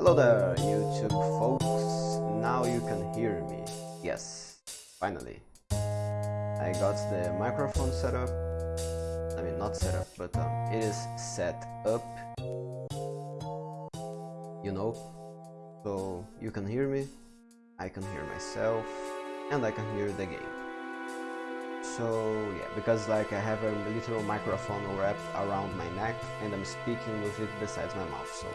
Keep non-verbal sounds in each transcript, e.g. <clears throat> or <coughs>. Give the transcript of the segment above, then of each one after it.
Hello there, YouTube folks. Now you can hear me. Yes, finally. I got the microphone set up. I mean, not set up, but um, it is set up. You know. So you can hear me, I can hear myself, and I can hear the game. So yeah, because like I have a literal microphone wrapped around my neck and I'm speaking with it besides my mouth, so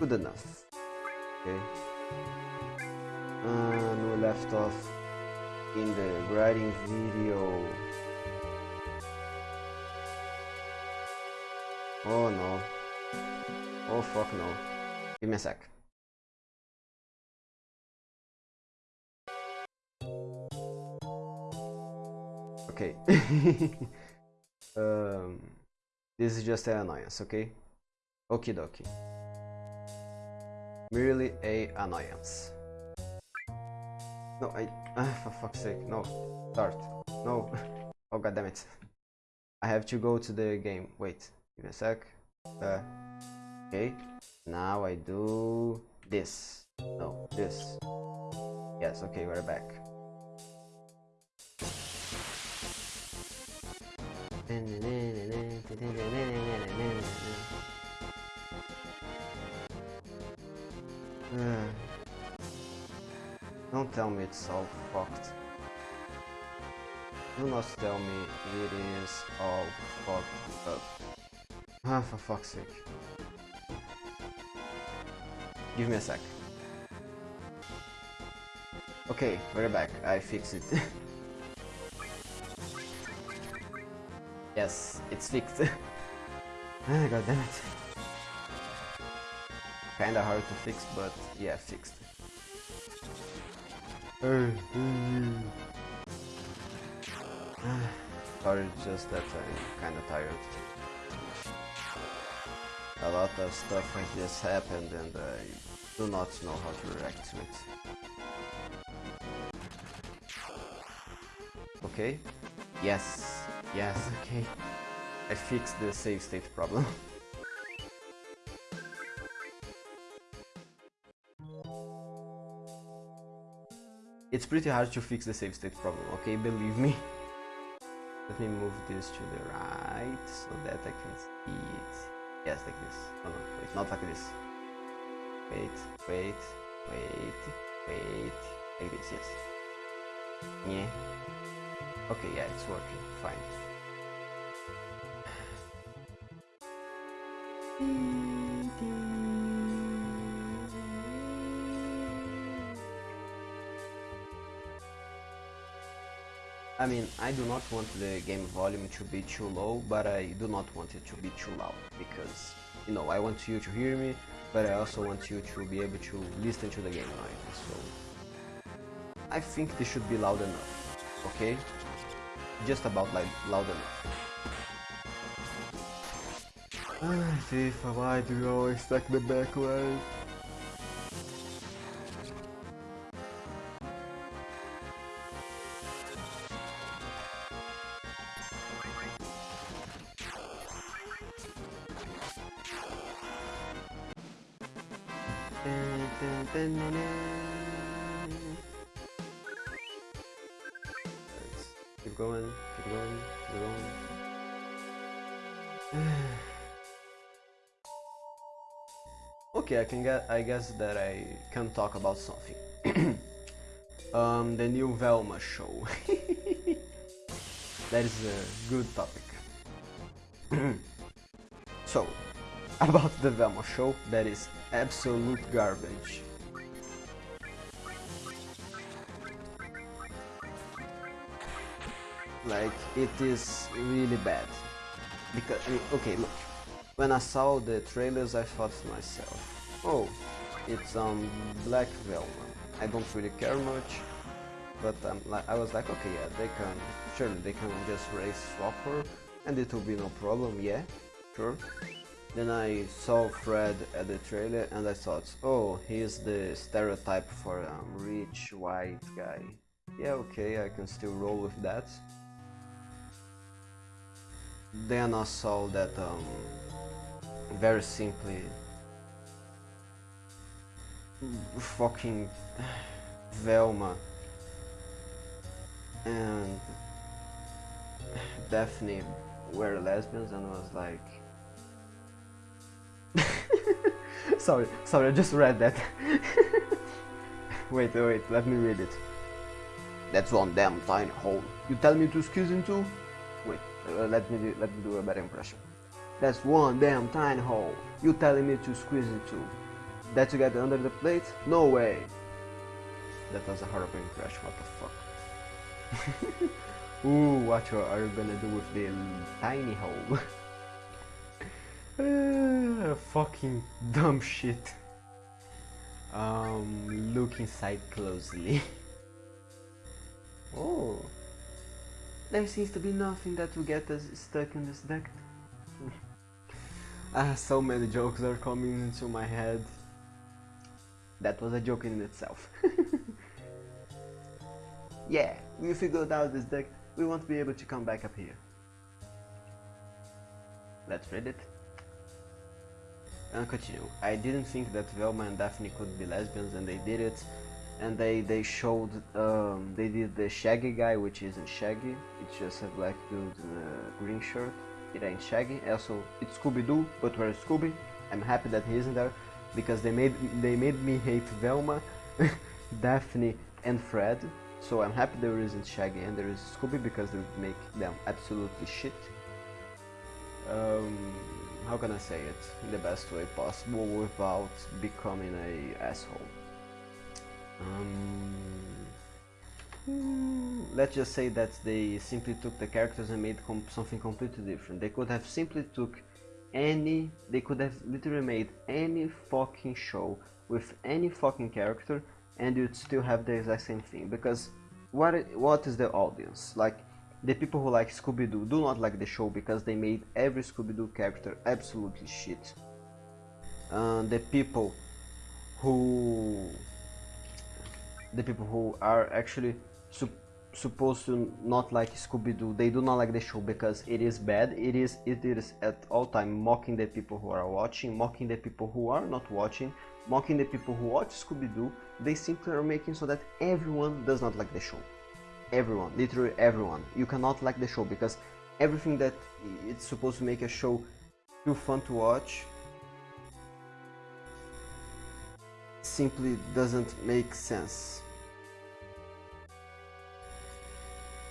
good enough. Okay. And we left off in the writing video. Oh no. Oh fuck no. Give me a sec. Okay. <laughs> um, this is just an annoyance, okay? Okie dokie. Merely a annoyance. No, I... Ah, for fuck's sake, no. Start. No. oh god damn it. I have to go to the game. Wait, give me a sec. Uh, okay. Now I do this. No, this. Yes, okay, we're back. Don't tell me it's all fucked. Do not tell me it is all fucked up. Ah, for fuck's sake. Give me a sec. Okay, we're back. I fixed it. <laughs> yes, it's fixed. <laughs> ah, god damn it. Kinda hard to fix, but yeah, fixed. <sighs> Sorry, just that I'm kinda tired. A lot of stuff has just happened and I do not know how to react to it. Okay? Yes, yes, okay. I fixed the save state problem. <laughs> It's pretty hard to fix the save state problem, okay? Believe me. Let me move this to the right so that I can see it. Yes, like this. No, no, wait, not like this. Wait, wait, wait, wait. Like this, yes. Yeah. Okay, yeah, it's working. Fine. <sighs> Hmm. I mean, I do not want the game volume to be too low, but I do not want it to be too loud, because, you know, I want you to hear me, but I also want you to be able to listen to the game noise, so... I think this should be loud enough, okay? Just about like loud enough. Ah, FIFA, why do you always stack the backline? Okay, I can get. I guess that I can talk about something. <clears throat> um, the new Velma show. <laughs> that is a good topic. <clears throat> so, about the Velma show, that is absolute garbage. Like, it is really bad. Because, I mean, okay, look. When I saw the trailers, I thought to myself, oh, it's um Black velvet. I don't really care much, but um, I was like, okay, yeah, they can, surely they can just race swap her, and it will be no problem, yeah, sure. Then I saw Fred at the trailer and I thought, oh, he's the stereotype for a rich white guy. Yeah, okay, I can still roll with that. Then I saw that, um, very simply, fucking Velma. And Daphne were lesbians and was like <laughs> sorry sorry I just read that. <laughs> Wait wait let me read it. That's one damn tiny hole. You tell me to squeeze into wait uh, let me do, let me do a better impression. That's one damn tiny hole. You telling me to squeeze into that to get under the plate no way that was a horrible crash, what the fuck <laughs> Ooh, what are you gonna do with the tiny hole? <laughs> fucking dumb shit. Um, look inside closely. <laughs> oh, there seems to be nothing that will get us stuck in this deck. ah, so many jokes are coming into my head. That was a joke in itself. <laughs> yeah, we figured out this deck we won't be able to come back up here. Let's read it. And continue. I didn't think that Velma and Daphne could be lesbians and they did it. And they, they showed, um, they did the Shaggy guy, which isn't Shaggy. It's just a black dude in a green shirt. It ain't Shaggy. Also, it's Scooby-Doo, but where's Scooby? I'm happy that he isn't there because they made they made me hate Velma, <laughs> Daphne, and Fred so I'm happy there isn't Shaggy and there is Scooby because they would make them absolutely shit. Um, how can I say it in the best way possible without becoming a asshole? Um, let's just say that they simply took the characters and made something completely different. They could have simply took any, they could have literally made any fucking show with any fucking character and you'd still have the exact same thing. Because what what is the audience? Like the people who like Scooby-Doo do not like the show because they made every Scooby-Doo character absolutely shit. Uh, the people who the people who are actually su supposed to not like Scooby-Doo they do not like the show because it is bad it is it is at all time mocking the people who are watching mocking the people who are not watching mocking the people who watch Scooby-Doo, they simply are making so that everyone does not like the show. Everyone, literally everyone. You cannot like the show because everything that it's supposed to make a show too fun to watch simply doesn't make sense.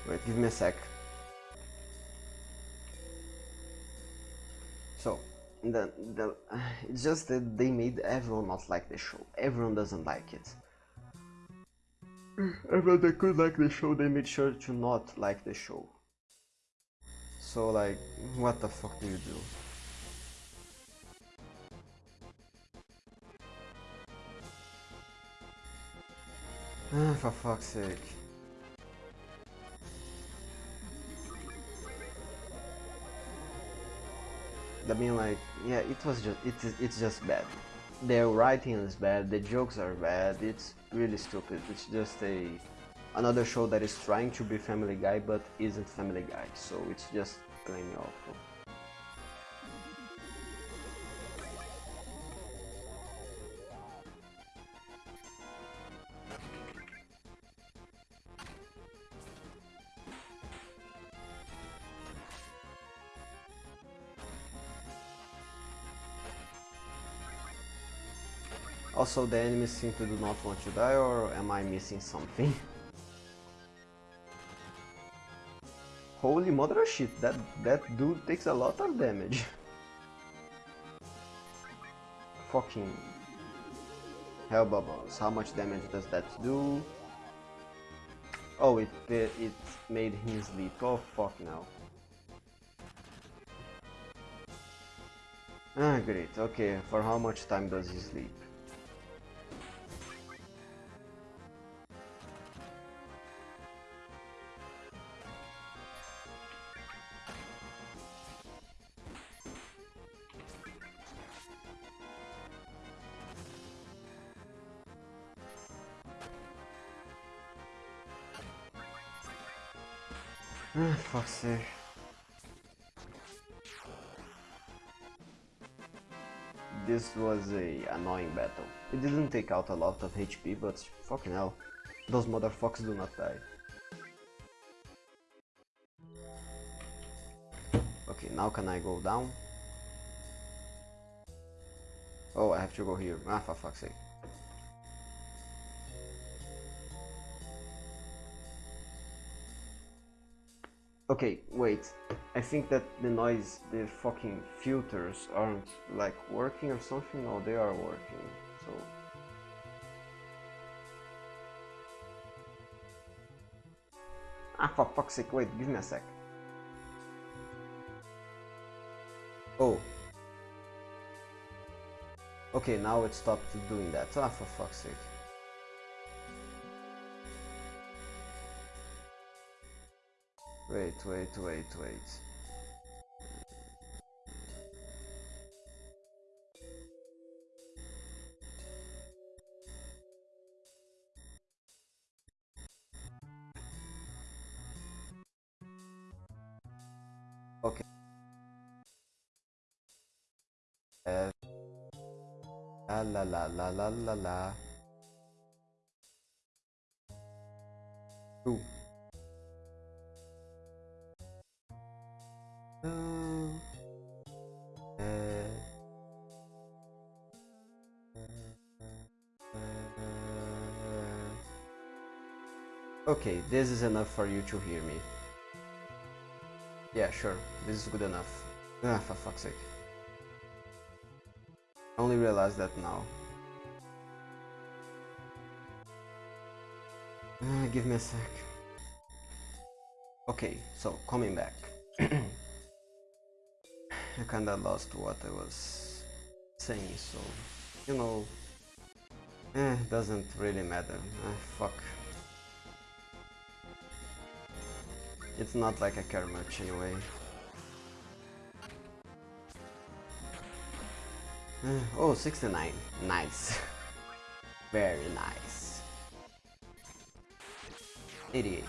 Wait, give me a sec. So, the, the, <sighs> it's just that they made everyone not like the show. Everyone doesn't like it. <sighs> Everyone that could like the show, they made sure to not like the show. So like, what the fuck do you do? <sighs> Ah, for fuck's sake. I mean, like, yeah, it was just, it, it's just bad. Their writing is bad, the jokes are bad, it's really stupid. It's just a another show that is trying to be Family Guy but isn't Family Guy, so it's just plain awful. Also the enemies simply do not want to die or am I missing something? <laughs> Holy mother shit, that, that dude takes a lot of damage. <laughs> Fucking hell bubbles, how much damage does that do? Oh, it, it made him sleep, oh fuck now. Ah, great, okay, for how much time does he sleep? This was a annoying battle. It didn't take out a lot of HP, but fucking hell, those motherfuckers do not die. Okay, now can I go down? Oh, I have to go here. Ah, for fuck's sake. Okay, wait. I think that the noise, the fucking filters aren't like working or something. No, they are working. So. Ah, for fuck's sake, wait, give me a sec. Oh. Okay, now it stopped doing that. Ah, for fuck's sake. Wait, wait, wait, wait. Okay. Uh, la la la la la la la. Okay, this is enough for you to hear me. Yeah, sure, this is good enough. Ah, for fuck's sake. I only realized that now. Uh, give me a sec. Okay, so coming back. <clears throat> I kinda lost what I was saying, so you know, eh, doesn't really matter. Ah, fuck. It's not like I care much anyway. <sighs> Oh, 69. Nice. <laughs> Very nice. 88.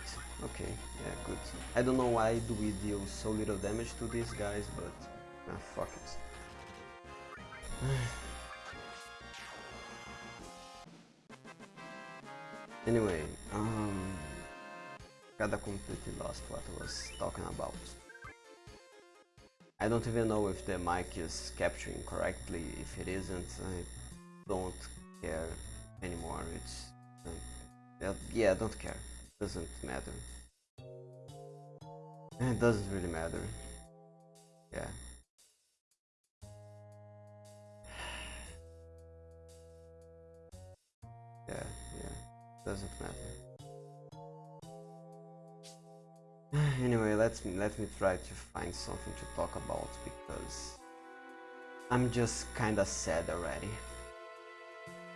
Okay, yeah, good. I don't know why do we deal so little damage to these guys, but ah, fuck it. <sighs> anyway, um, kinda completely lost what I was talking about. I don't even know if the mic is capturing correctly. If it isn't, I don't care anymore. It's uh, yeah, I don't care. Doesn't matter. It doesn't really matter. Yeah. <sighs> Yeah, yeah. Doesn't matter. <sighs> anyway, let's let me try to find something to talk about because I'm just kinda sad already.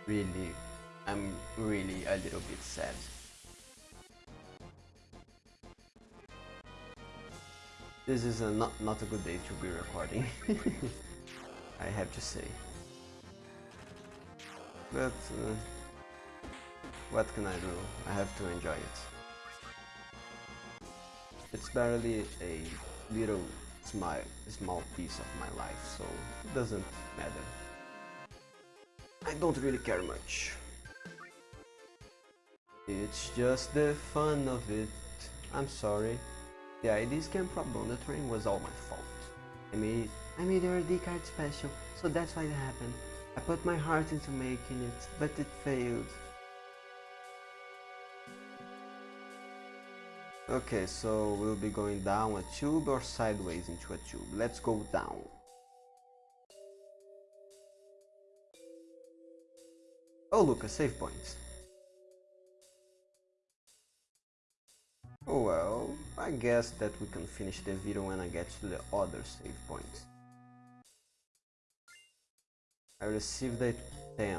Really, I'm really a little bit sad. This is a not not a good day to be recording. <laughs> I have to say. But uh, what can I do? I have to enjoy it. It's barely a little small, small piece of my life, so it doesn't matter. I don't really care much. It's just the fun of it. I'm sorry. The ID scan problem on the train was all my fault. I made I made your ID card special, so that's why it happened. I put my heart into making it, but it failed. Okay, so we'll be going down a tube or sideways into a tube. Let's go down. Oh look, a save point. Oh well, I guess that we can finish the video when I get to the other save point. I received a 10.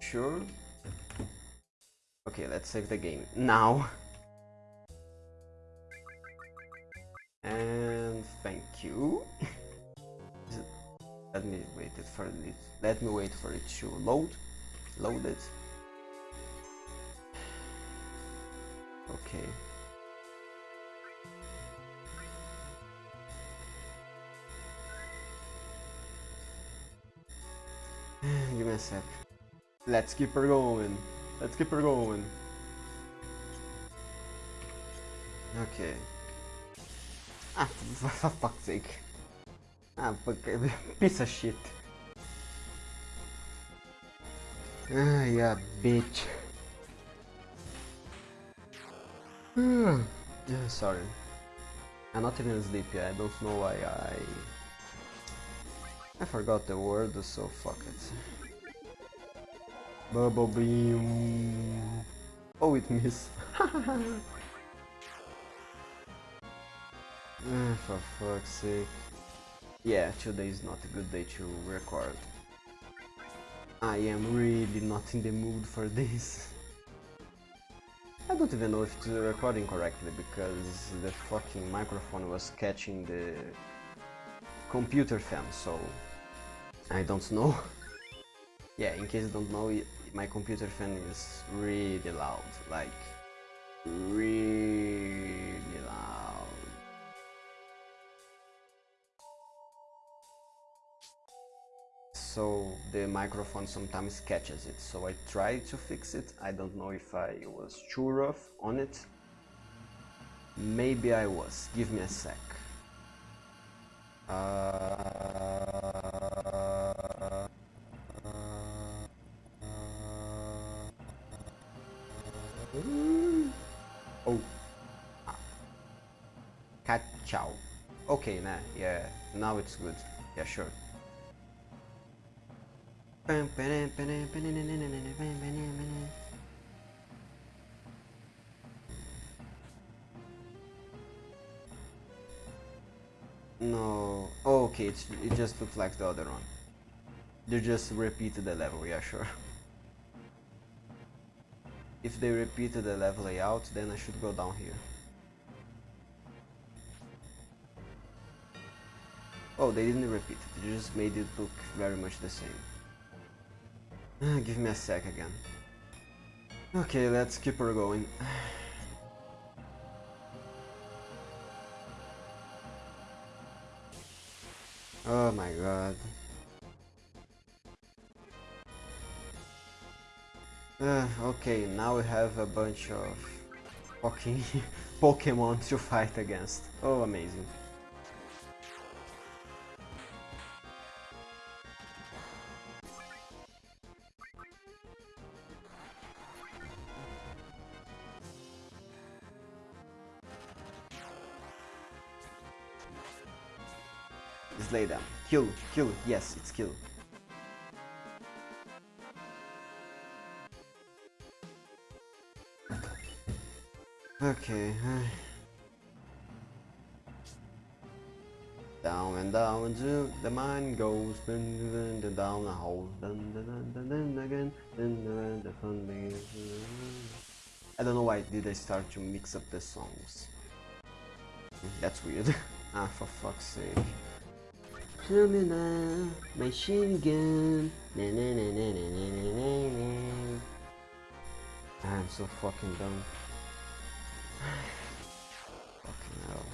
Sure? Okay, let's save the game now. <laughs> And thank you. <laughs> let me wait it for it. Let me wait for it to load. Load it. Okay. <sighs> me a sec. Let's keep her going. Let's keep her going. Okay. Ah, <laughs> for fuck's sake. Ah, fuck, <laughs> piece of shit. Ah, yeah, bitch. yeah, sorry. I'm not even sleepy, I don't know why I... I forgot the word, so fuck it. Bubble beam. Oh, it missed. <laughs> Ah, for fuck's sake. Yeah, today is not a good day to record. I am really not in the mood for this. I don't even know if it's recording correctly because the fucking microphone was catching the computer fan, so I don't know. <laughs> yeah, in case you don't know, my computer fan is really loud, like really so the microphone sometimes catches it. So I tried to fix it. I don't know if I was too rough on it. Maybe I was. Give me a sec. Uh, oh. Cat chow. Okay, nah, yeah, now it's good. Yeah, sure. No. Oh, okay, it's, it just looks like the other one. They just repeated the level, yeah, sure. <laughs> If they repeated the level layout, then I should go down here. Oh, they didn't repeat it, they just made it look very much the same. Give me a sec again. Okay, let's keep her going. <sighs> Oh my god. Uh, okay, now we have a bunch of fucking <laughs> Pokemon to fight against. Oh, amazing. Kill, kill, yes, it's kill. Okay. Down and down to the mind goes, then then down the hole, then then then then again, then then the fun begins. I don't know why did I start to mix up the songs. That's weird. ah, for fuck's sake. Terminal, machine gun. Na, na, na, na, na, na, na, na. I'm so fucking dumb. fucking hell.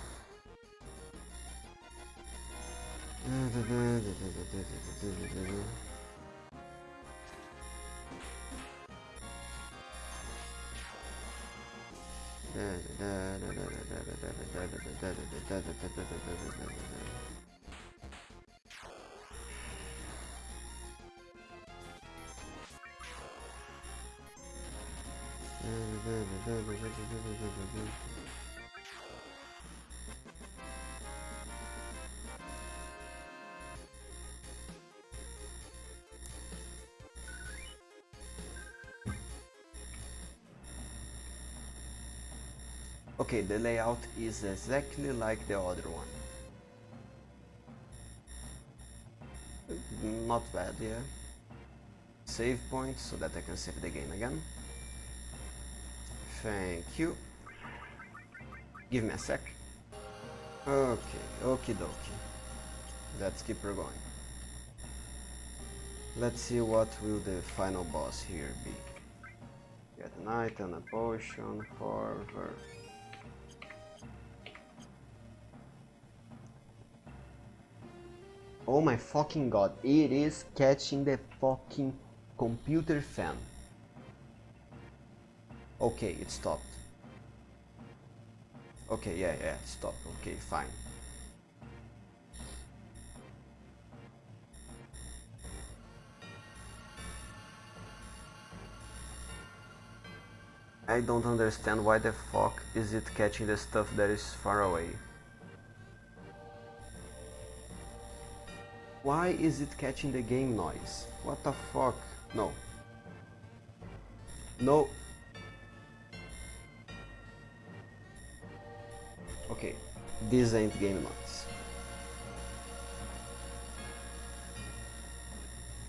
Okay, the layout is exactly like the other one. Not bad, yeah. Save point so that I can save the game again. Thank you. Give me a sec. Okay, okie dokie. Let's keep her going. Let's see what will the final boss here be. Get an item, a potion, for her. Oh my fucking god, it is catching the fucking computer fan. Okay, it stopped. Okay, yeah, yeah, stop. Okay, fine. I don't understand why the fuck is it catching the stuff that is far away. Why is it catching the game noise? What the fuck? No. No. This ain't game noise.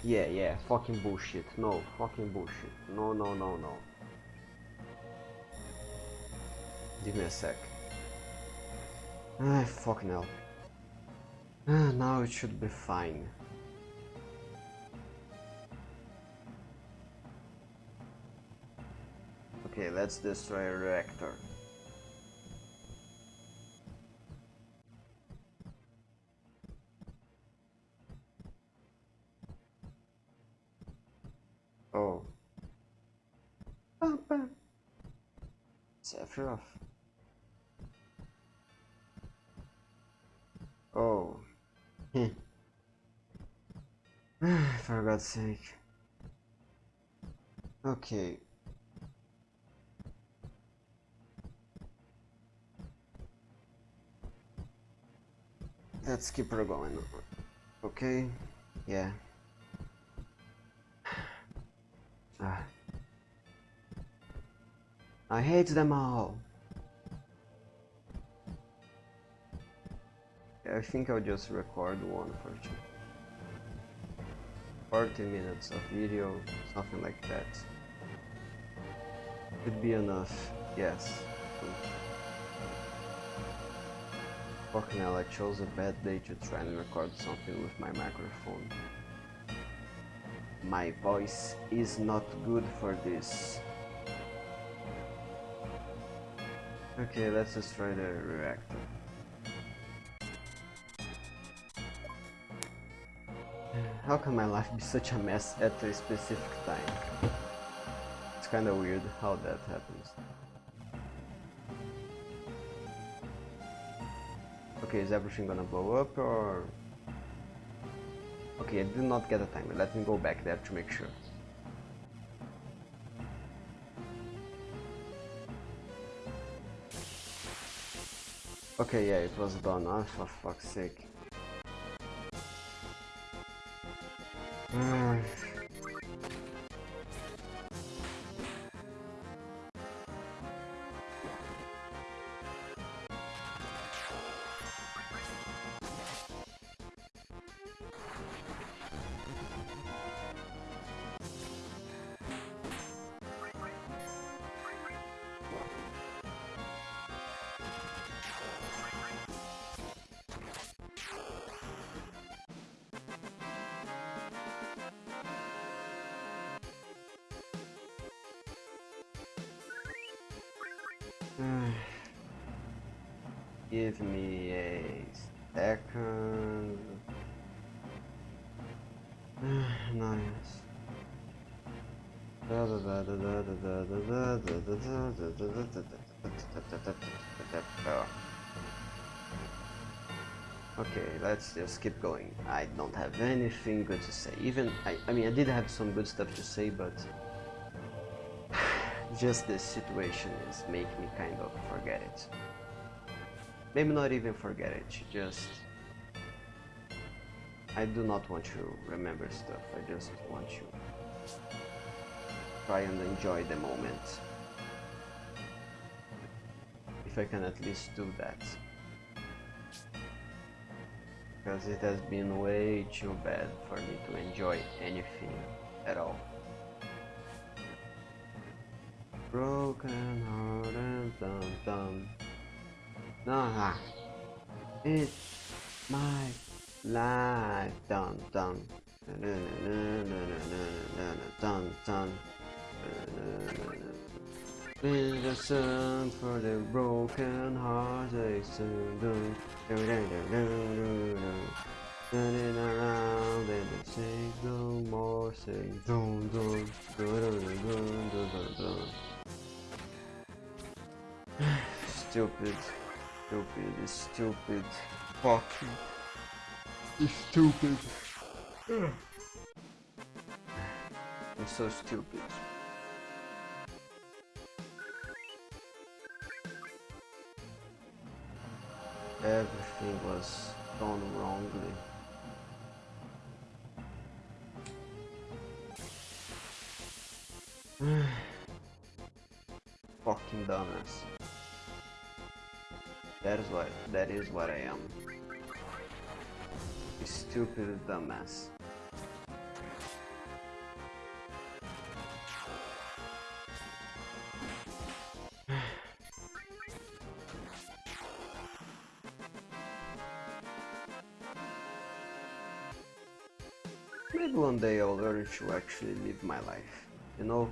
Yeah, yeah, fucking bullshit. No, fucking bullshit. No, no, no, no. Give me a sec. Ah, fucking hell. Ah, now it should be fine. Okay, let's destroy a reactor. Sephiroth. Oh. Hmm. <sighs> For God's sake. Okay. Let's keep her going. Okay. Yeah. I hate them all. I think I'll just record one for 40 minutes of video, something like that. Could be enough, yes. Fucking hell, I chose a bad day to try and record something with my microphone. My voice is not good for this. Okay, let's destroy the reactor. How can my life be such a mess at a specific time? It's kinda weird how that happens. Okay, is everything gonna blow up or... Okay, I did not get a timer. Let me go back there to make sure. Okay, yeah, it was done. Oh, for fuck's sake. Give me a second. <sighs> nice. Okay, let's just keep going. I don't have anything good to say. Even, I, I mean, I did have some good stuff to say, but <sighs> just this situation is making me kind of forget it. Maybe not even forget it, just... I do not want to remember stuff, I just want to try and enjoy the moment. If I can at least do that. Because it has been way too bad for me to enjoy anything at all. Broken heart and dum dum. Nah, it's my life. Dun dun. With a song for the broken heart, they sing. Turning around and say no more, dun dun dun dun dun dun dun. Stupid, stupid, stupid, fucking, stupid. <sighs> I'm so stupid. Everything was done wrongly. <sighs> Fucking dumbass. That is what that is what I am. A stupid dumbass. <sighs> Maybe one day I'll learn to actually live my life, you know?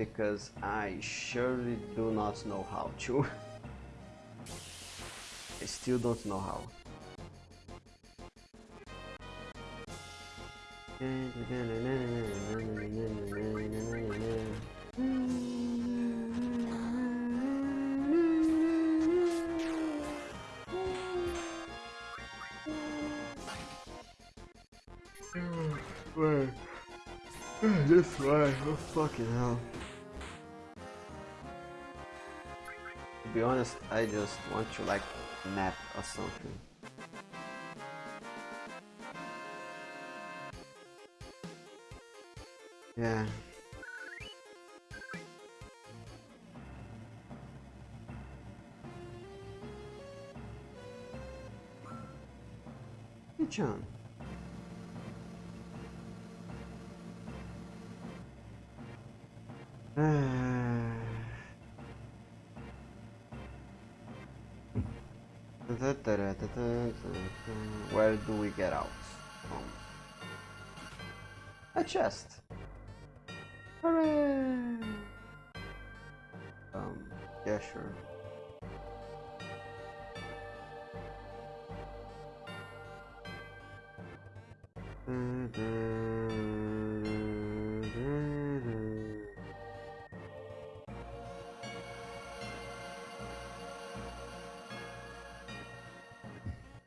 Because I surely do not know how to. I still don't know how. This way. Oh fucking hell. Be honest, I just want to like nap or something. Yeah. John. chest. Hooray! Um, yeah, sure. Mm -hmm. Mm -hmm.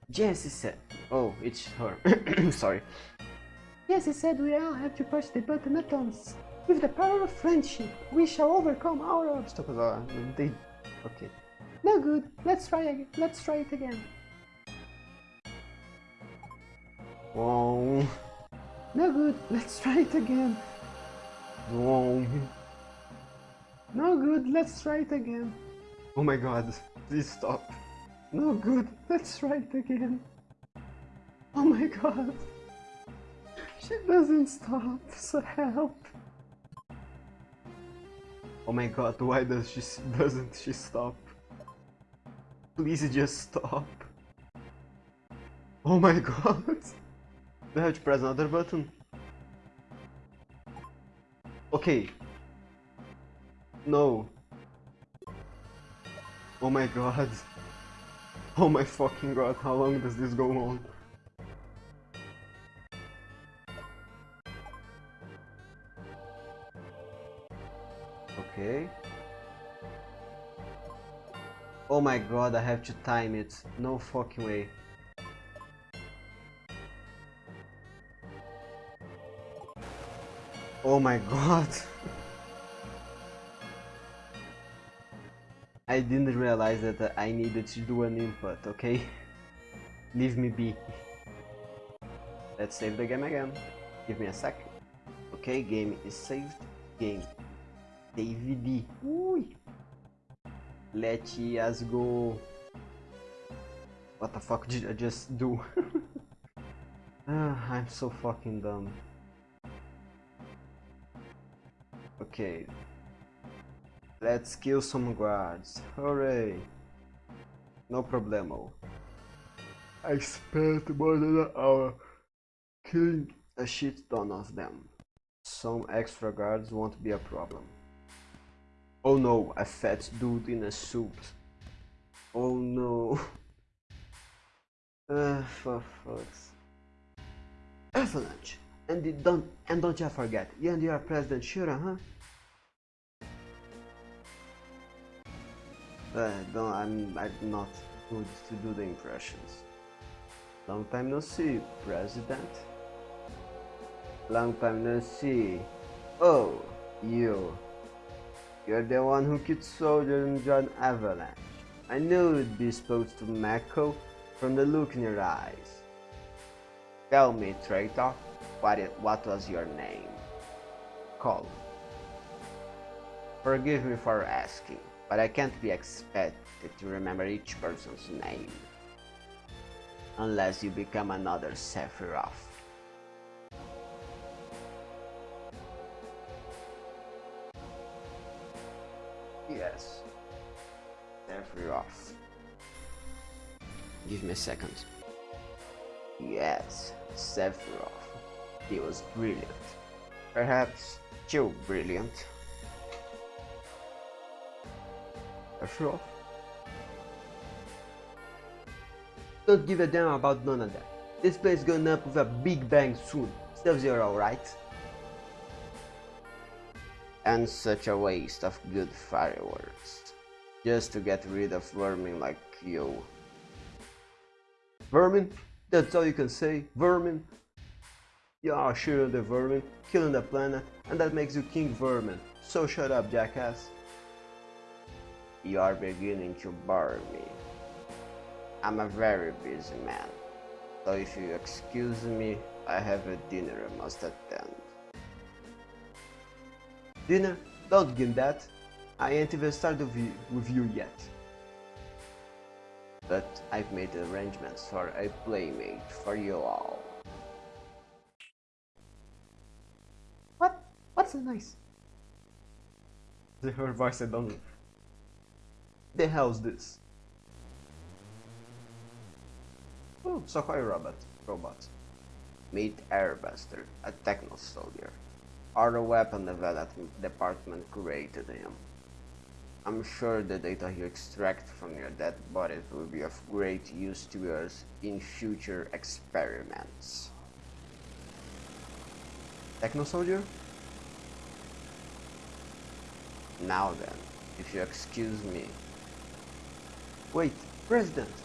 Janice is. Oh, it's her. <coughs> Sorry. Jessie said we all have to push the button at once. With the power of friendship, we shall overcome our obstacles. They... Okay. No good. Let's try again. Let's try it again. Whoa. No good. Let's try it again. No good. Let's try it again. Oh my god. Please stop. No good. Let's try it again. Oh my god. She doesn't stop, so help. Oh my god, why does she doesn't she stop? Please just stop. Oh my god. I have to press another button? Okay. No. Oh my god. <laughs> Oh my fucking god, how long does this go on? Okay. Oh my god, I have to time it. No fucking way. Oh my god. <laughs> I didn't realize that I needed to do an input, okay? <laughs> Leave me be. Let's save the game again. Give me a sec. Okay, game is saved. Game. David. Ui. Let us go. What the fuck did I just do? <laughs> ah, I'm so fucking dumb. Okay, Let's kill some guards. Hooray! No problemo. I spent more than an hour killing a shit ton of them. Some extra guards won't be a problem. Oh no, a fat dude in a suit. Oh no. Uh, <laughs> for fuck's. Avalanche! And don't and don't you forget, you and your President Shinra, huh? Uh, don't, I'm, I'm not good to do the impressions. Long time no see, President. Long time no see. Oh, you. You're the one who killed Soldier John Avalanche. I knew you'd be supposed to Mako from the look in your eyes. Tell me, traitor, what, it, what was your name? Call. Forgive me for asking, but I can't be expected to remember each person's name. Unless you become another Sephiroth. Yes. Sephiroth. Give me a second. Yes, Sephiroth. He was brilliant. Perhaps too brilliant. Sephiroth? Don't give a damn about none of that. This place going up with a big bang soon. Sub-Zero, right? And such a waste of good fireworks. Just to get rid of vermin like you. Vermin? That's all you can say? Vermin? Are sure the vermin, killing the planet, and that makes you King Vermin. So shut up, jackass. You are beginning to bore me. I'm a very busy man, so if you excuse me, I have a dinner I must attend. Dinner? Don't give that. I ain't even started with you yet. But I've made arrangements for a playmate for you all. What? What's nice? The her voice I don't The hell's this? Oh, Sokoy robot. Robot. Meet Airbuster, a techno soldier. Our weapon development department created him. I'm sure the data you extract from your dead bodies will be of great use to us in future experiments. Techno soldier? Now then, if you excuse me. Wait, President!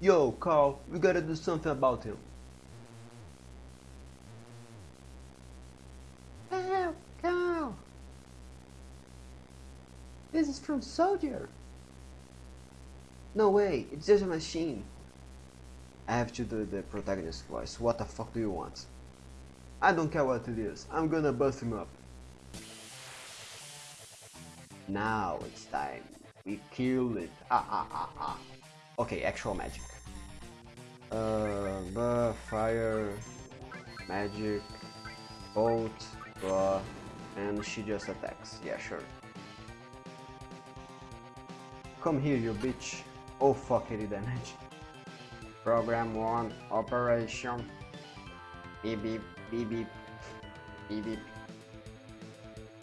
Yo, Carl, we gotta do something about him. Carl, Carl! This is from Soldier! No way, it's just a machine. I have to do the protagonist voice. What the fuck do you want? I don't care what it is. I'm gonna bust him up. Now it's time. We kill it. Ah ah ah ah. Okay, actual magic. Uh, fire, magic, bolt, blah, and she just attacks. Yeah, sure. Come here, you bitch. Oh fuck, 80 damage. Program 1, operation. Beep beep, beep beep, beep beep,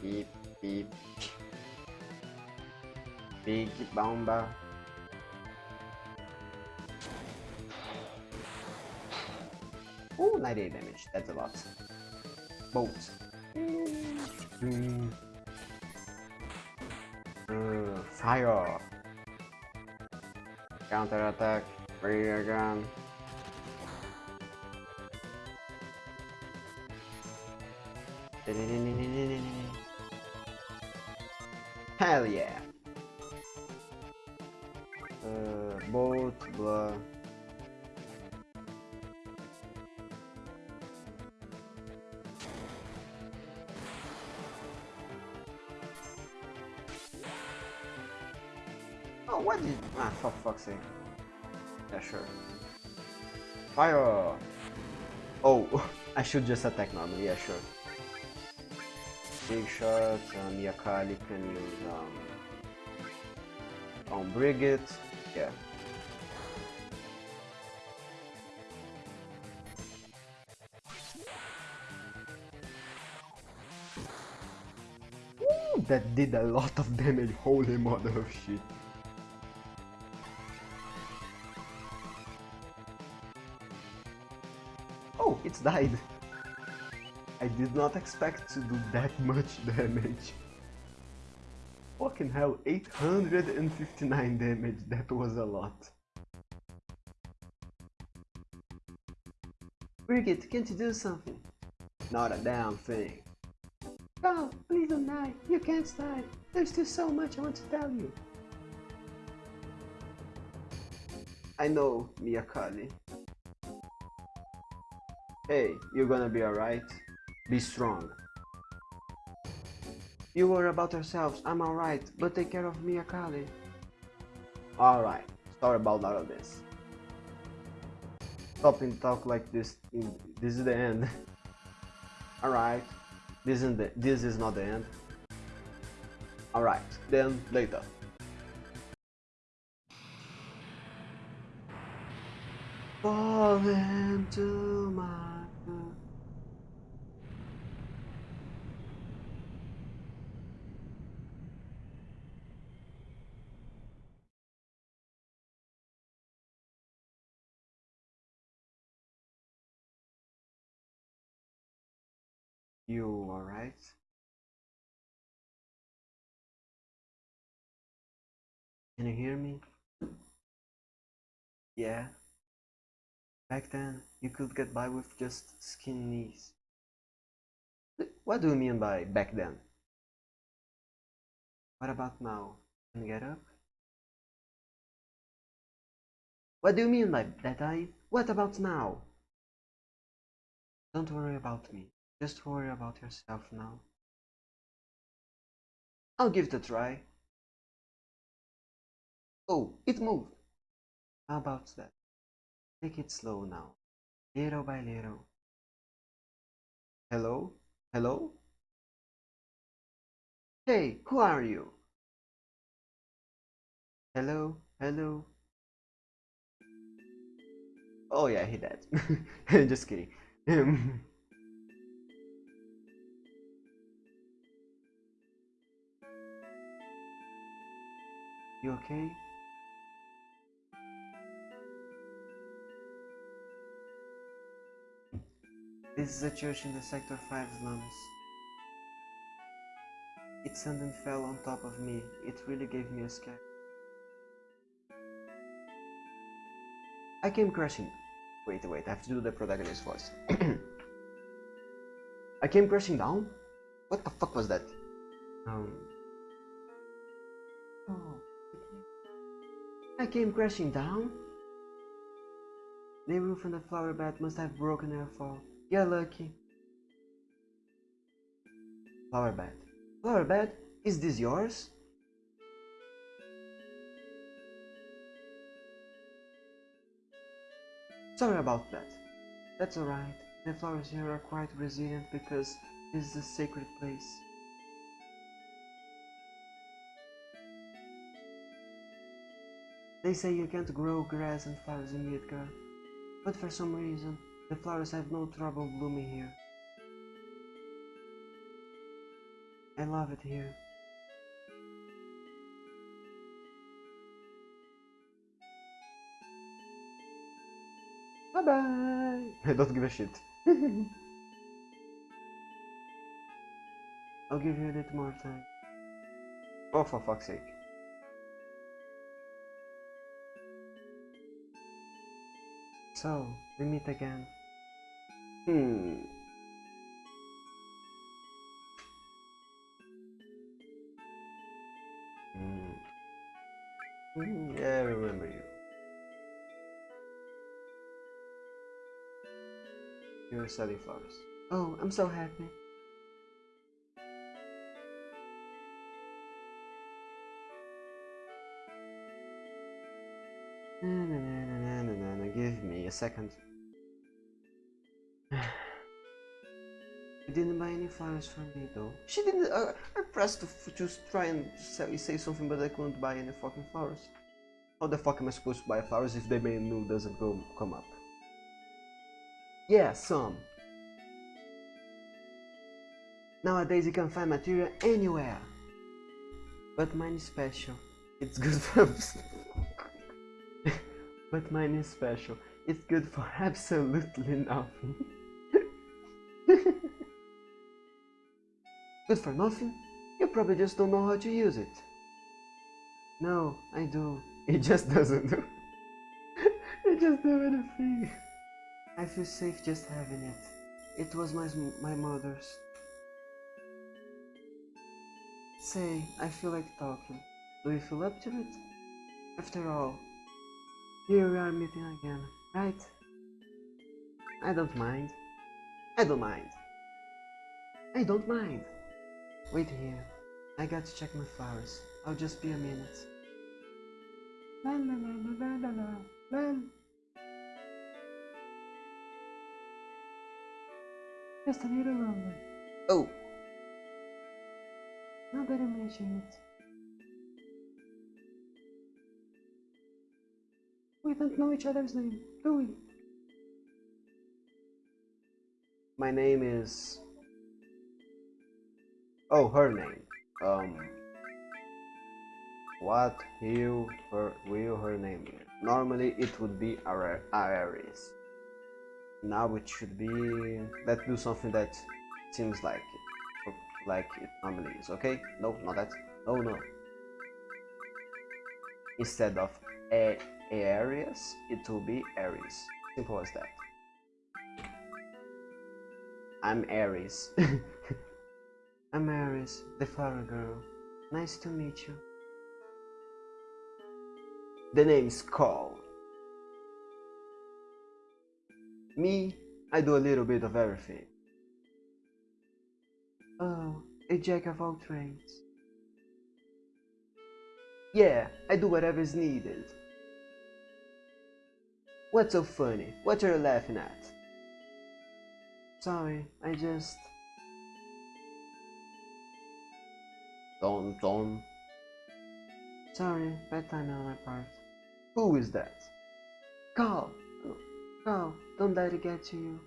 beep beep. Big bomba. Ooh, 98 damage. That's a lot. Bolt. Uh, fire. Counter attack. Rear gun. Hell yeah. Uh, bolt, blah. Sake. Yeah, sure. Fire! Oh, <laughs> I should just attack normally, yeah, sure. Big shots, um, Yakali can use, um... On Brigit, yeah. Ooh, that did a lot of damage, holy mother of shit. It's died. I did not expect to do that much damage. Fucking hell, 859 damage, that was a lot. Brigitte, can't you do something? Not a damn thing. Oh, please don't die. You can't die. There's still so much I want to tell you. I know, Miyakali. Hey, you're gonna be alright? Be strong. You worry about yourselves, I'm alright, but take care of me, Akali. Alright, sorry about all of this. Stop and talk like this, this is the end. <laughs> alright, this, isn't the, this is not the end. Alright, then later. Fall into my You alright? Can you hear me? Yeah. Back then, you could get by with just skin knees. What do you mean by back then? What about now? Can you get up? What do you mean by that I? What about now? Don't worry about me. Just worry about yourself now. I'll give it a try. Oh, it moved. How about that? Take it slow now. Little by little. Hello? Hello? Hey, who are you? Hello? Hello? Oh yeah, he dead. <laughs> Just kidding. <laughs> You okay? This is a church in the Sector 5 slums. It suddenly fell on top of me. It really gave me a scare. I came crashing. Wait, wait, I have to do the protagonist voice. <clears throat> I came crashing down? What the fuck was that? Um. Oh. I came crashing down? The roof on the flower bed must have broken her fall. You're lucky. Flower bed. Flower bed? Is this yours? Sorry about that. That's alright. The flowers here are quite resilient because this is a sacred place. They say you can't grow grass and flowers in Midgard, but for some reason, the flowers have no trouble blooming here. I love it here. Bye bye! I don't give a shit. <laughs> I'll give you a little more time. Oh, for fuck's sake. So, we meet again. Hmm. Hmm. hmm. Yeah, I remember you. You're a selling flowers. Oh, I'm so happy. A second. You didn't buy any flowers for me though. She didn't. Uh, I pressed to just try and say, say, something, but I couldn't buy any fucking flowers. How the fuck am I supposed to buy flowers if the main menu doesn't go come up? Yeah, some. Nowadays you can find material anywhere. But mine is special. It's good for <laughs> but mine is special. It's good for <laughs> absolutely nothing. <laughs> Good for nothing? You probably just don't know how to use it. No, I do. It just doesn't do. <laughs> it just do anything. I feel safe just having it. It was my, my mother's. Say, I feel like talking. Do you feel up to it? After all, here we are meeting again, right? I don't mind. I don't mind. I don't mind. Wait here. I got to check my flowers. I'll just be a minute. La la la la la la la. Just a little longer. Oh. Now that I mention it. Don't know each other's name, do we? My name is... Oh, her name. Um... What will her, will her name be? Normally it would be Aries. Now it should be... Let's do something that seems like it. Like it normally is, okay? No, not that. No, no. Instead of a Aries, it will be Aries. Simple as that. I'm Aries. <laughs> I'm Aries, the flower girl. Nice to meet you. The name's Call. Me, I do a little bit of everything. Oh, a jack of all trades. Yeah, I do whatever is needed. What's so funny? What are you laughing at? Sorry, I just... Don Don. Sorry, bad timing on my part. Who is that? Carl! Carl, don't let it get to you.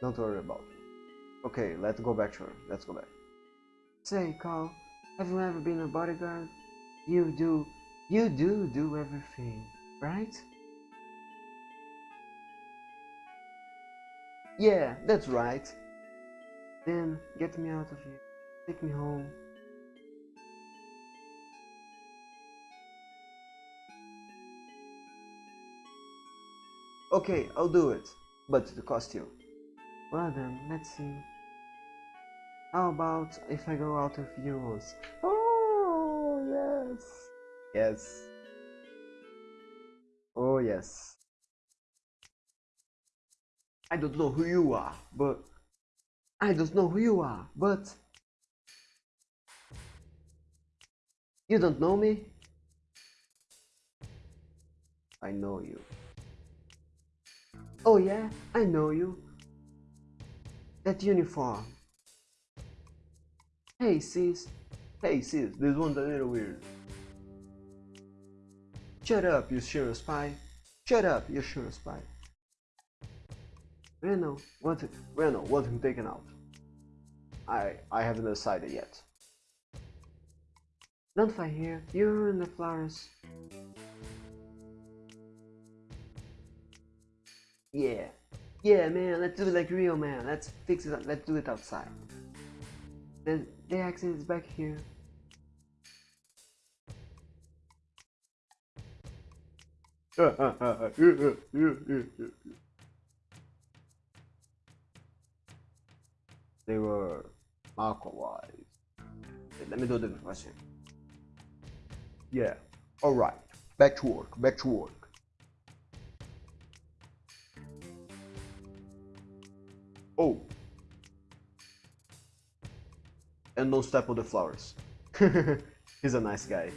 Don't worry about it. Okay, let's go back to her. Let's go back. Say, Carl, have you ever been a bodyguard? You do, you do do everything, right? Yeah, that's right. Then get me out of here. Take me home. Okay, I'll do it, but it the costume. Well then, let's see. How about if I go out of once? Oh, yes. Yes. Oh, yes. I don't know who you are, but... I don't know who you are, but... You don't know me? I know you. Oh yeah, I know you. That uniform. Hey sis. Hey sis, this one's a little weird. Shut up, you sure spy. Shut up, you sure spy. Reno, want it, Reno, want him taken out. I I haven't decided yet. Don't fight here, you're in the flowers. Yeah. Yeah, man, let's do it like real, man. Let's fix it. Let's do it outside. The, the accent is back here. <laughs> they were Marco-wise. Let me do the question. Yeah, alright. Back to work, back to work. Oh. And don't step on the flowers. <laughs> He's a nice guy.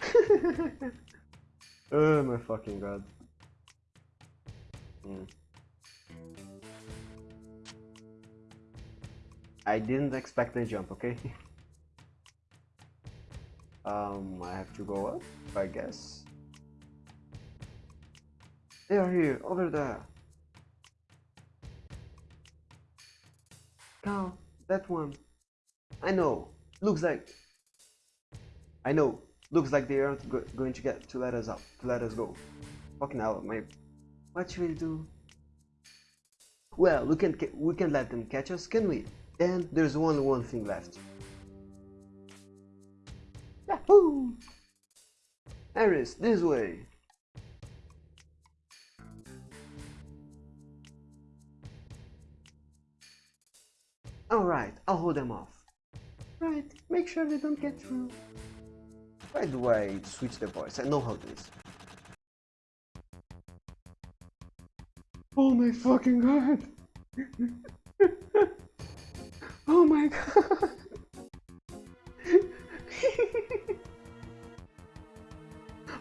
<laughs> oh my fucking god. Mm. I didn't expect the jump, okay? <laughs> um, I have to go up, I guess. They are here, over there. Carl, that one. I know. Looks like... I know. Looks like they aren't go going to get to let us out, to let us go. Fucking hell, my... What should we do? Well, we can we can let them catch us, can we? Then there's only one thing left. Yahoo! Aris, this way! Alright, I'll hold them off. Right, make sure they don't get through. Why do I switch the voice? I know how it is. Oh my fucking god! <laughs> oh my god! <laughs>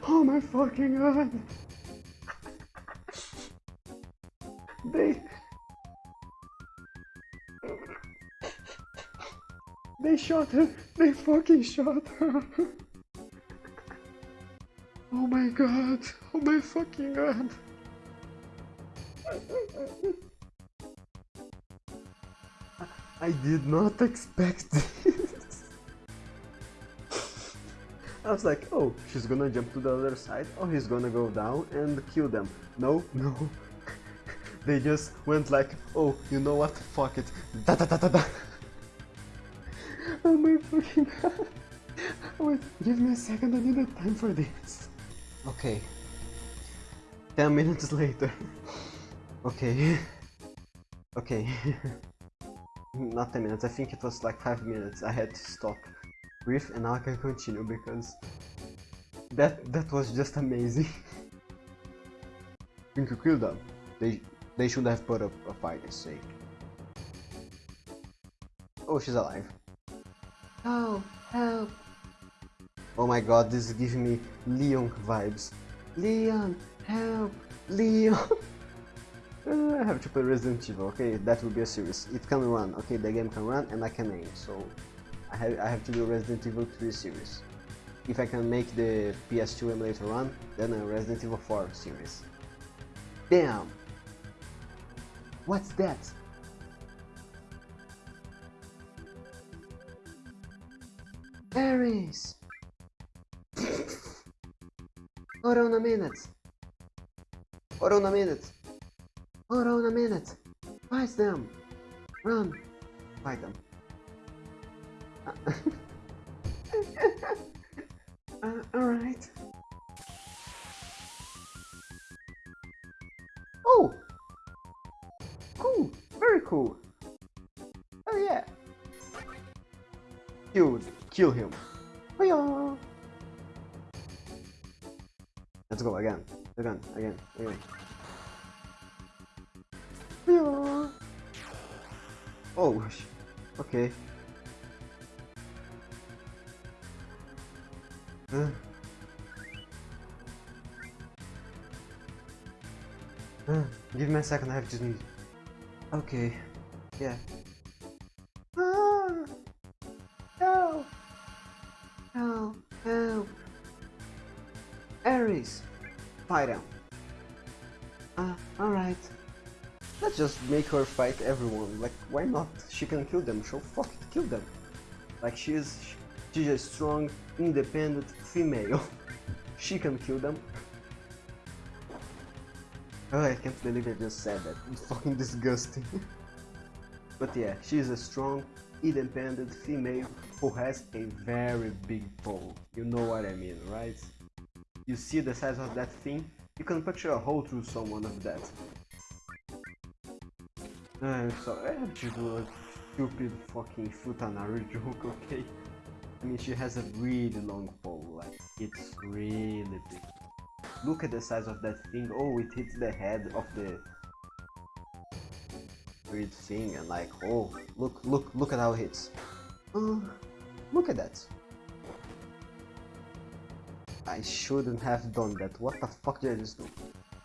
oh my fucking god! They shot her! They fucking shot her! oh my god! Oh my fucking god! I did not expect this. I was like, oh, she's gonna jump to the other side, or he's gonna go down and kill them. No, no. <laughs> they just went like, oh, you know what? Fuck it. Da da da da da. Oh my fucking god. Wait, <laughs> give me a second, I need a time for this. Okay. 10 minutes later. Okay. Okay. <laughs> Not 10 minutes, I think it was like 5 minutes. I had to stop with and now I can continue because that that was just amazing. think you killed them. They they should have put up a fight, I say. Oh, she's alive. Oh, help! Oh my god, this is giving me Leon vibes. Leon, help! Leon! <laughs> Uh, I have to play Resident Evil, okay, that will be a series. It can run, okay, the game can run and I can aim, so I have, I have to do Resident Evil 3 series. If I can make the PS2 emulator run, then a Resident Evil 4 series. Damn! What's that? Ares! Hold on a minute! Hold on a minute! Hold on a minute! Fight them! Run! Fight them. <laughs> uh, alright. Oh! Cool! Very cool! Oh yeah! Kill, kill him. Let's go again, again, again, again. Oh, okay. Uh. Uh, give me a second, I have to sneeze. Okay. Yeah. Fight him. Ah, alright. Let's just make her fight everyone. Like, why not? She can kill them, so fuck it, kill them. Like, she's, she's a strong, independent female. <laughs> she can kill them. Oh, I can't believe I just said that. It's fucking disgusting. <laughs> but yeah, she's a strong, independent female who has a very big pole. You know what I mean, right? You see the size of that thing? You can picture a hole through someone of that. I'm sorry, I have to do a stupid fucking Futanari joke, okay? I mean, she has a really long pole, like, it's really big. Look at the size of that thing. Oh, it hits the head of the weird thing and like, oh, look, look, look at how it hits. Oh, look at that. I shouldn't have done that. What the fuck did I just do?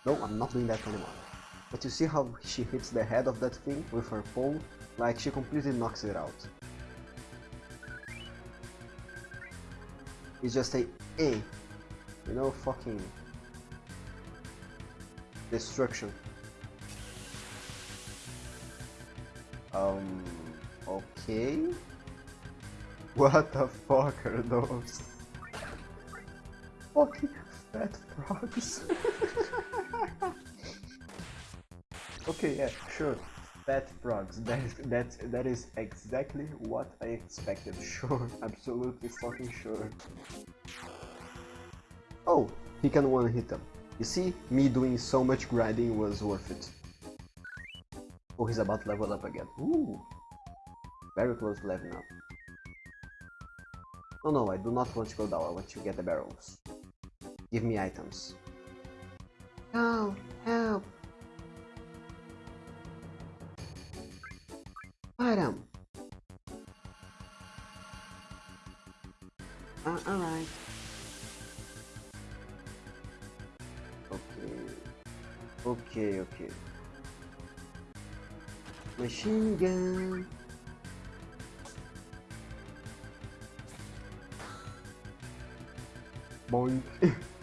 No, I'm not doing that anymore. But you see how she hits the head of that thing with her pole? Like, she completely knocks it out. It's just a A. You know, fucking destruction. Um, okay. <laughs> What the fuck are those? Fucking fat frogs. <laughs> okay, yeah, sure. Fat frogs. That is that that is exactly what I expected. <laughs> Sure, absolutely fucking sure. Oh, he can one hit them. You see, me doing so much grinding was worth it. Oh, he's about to level up again. Ooh, very close to leveling up. Oh no, I do not want to go down, I want to get the barrels. Give me items. No, help! Item! Uh, alright. Okay. Okay, okay. Machine gun. Boink. <laughs>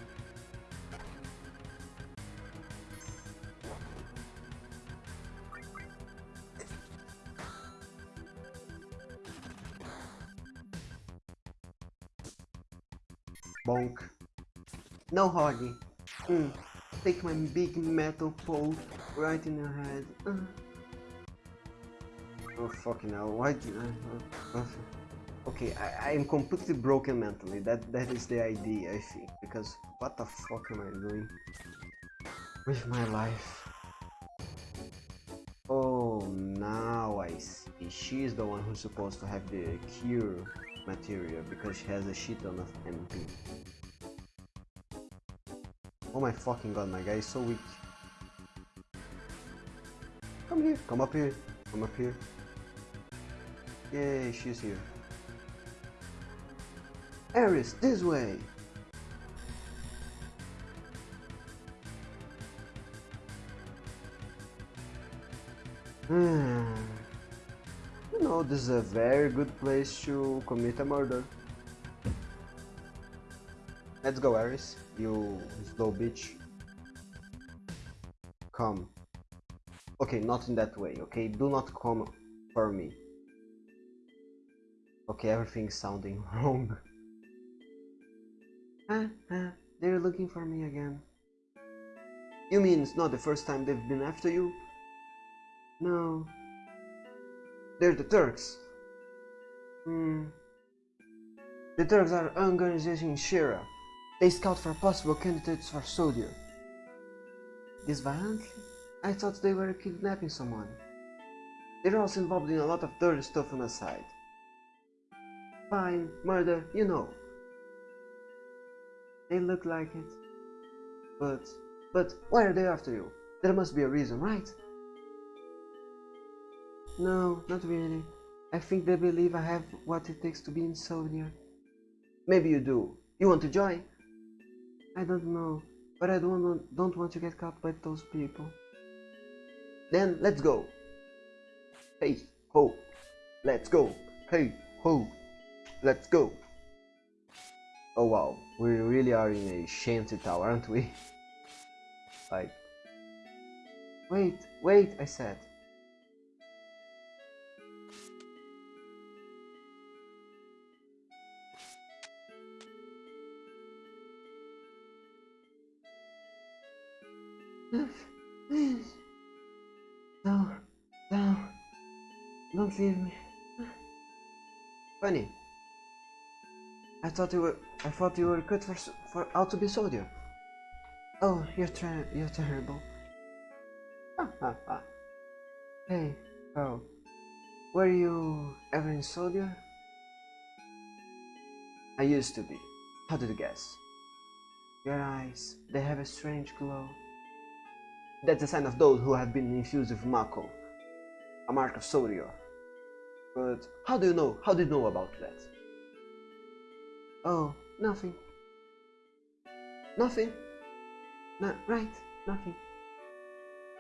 No, Hoggy. Mm. Take my big metal pole right in your head. Uh. Oh fucking hell, why did I... Uh, okay, I, I am completely broken mentally, that that is the idea I think, because what the fuck am I doing with my life? Oh, now I see, she's the one who's supposed to have the cure material, because she has a shit ton of MP. Oh my fucking god, my guy is so weak. Come here, come up here, come up here. Yay, she's here. Aris, this way! Hmm. You know, this is a very good place to commit a murder. Let's go, Aris. You slow bitch. Come. Okay, not in that way, okay? Do not come for me. Okay, everything's sounding <laughs> wrong. Ah, ah, they're looking for me again. You mean it's not the first time they've been after you? No. They're the Turks. Hmm. The Turks are an organization in Shinra. They scout for possible candidates for soldier. This violently? I thought they were kidnapping someone. They're also involved in a lot of dirty stuff on the side. Fine, murder, you know. They look like it. But, but, why are they after you? There must be a reason, right? No, not really. I think they believe I have what it takes to be in soldier. Maybe you do. You want to join? I don't know, but I don't want, don't want to get caught by those people. Then let's go. Hey, ho, let's go. Hey, ho, let's go. Oh wow, we really are in a shanty tower, aren't we? <laughs> like, wait, wait, I said. Don't me. Funny. I thought you were. I thought you were good for for out to be soldier. Oh, you're trying. You're terrible. Hey, oh, were you ever in soldier? I used to be. How did you guess? Your eyes, they have a strange glow. That's a sign of those who have been infused with Mako, a mark of soldier. But how do you know? How do you know about that? Oh, nothing. Nothing? No, right, nothing.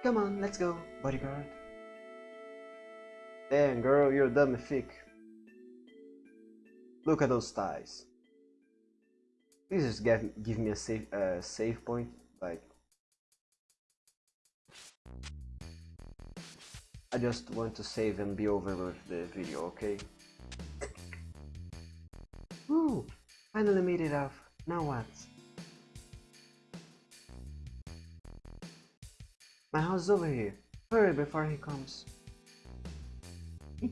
Come on, let's go, bodyguard. Damn, girl, you're dumb thick. Look at those ties. Please just give, give me a safe uh, save point, like. I just want to save and be over with the video, okay? Woo! Finally made it off. Now what? My house is over here. Hurry before he comes. <laughs>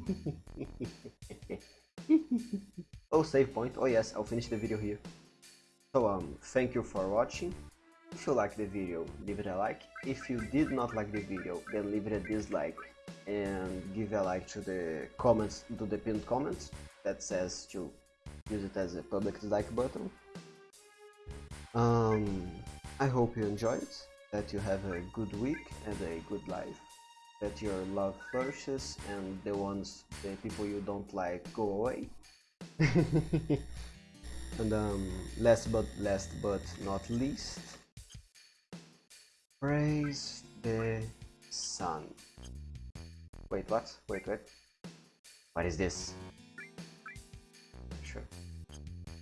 oh, save point. Oh yes, I'll finish the video here. So um, thank you for watching. If you liked the video, leave it a like. If you did not like the video, then leave it a dislike and give a like to the comments, to the pinned comments that says to use it as a public dislike button. Um, I hope you enjoyed, that you have a good week and a good life, that your love flourishes and the ones, the people you don't like go away. <laughs> and um, last but last but not least, praise the sun. Wait, what? Wait, wait. What is this? Sure.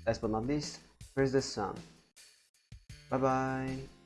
Last but not least, praise the sun. Bye bye.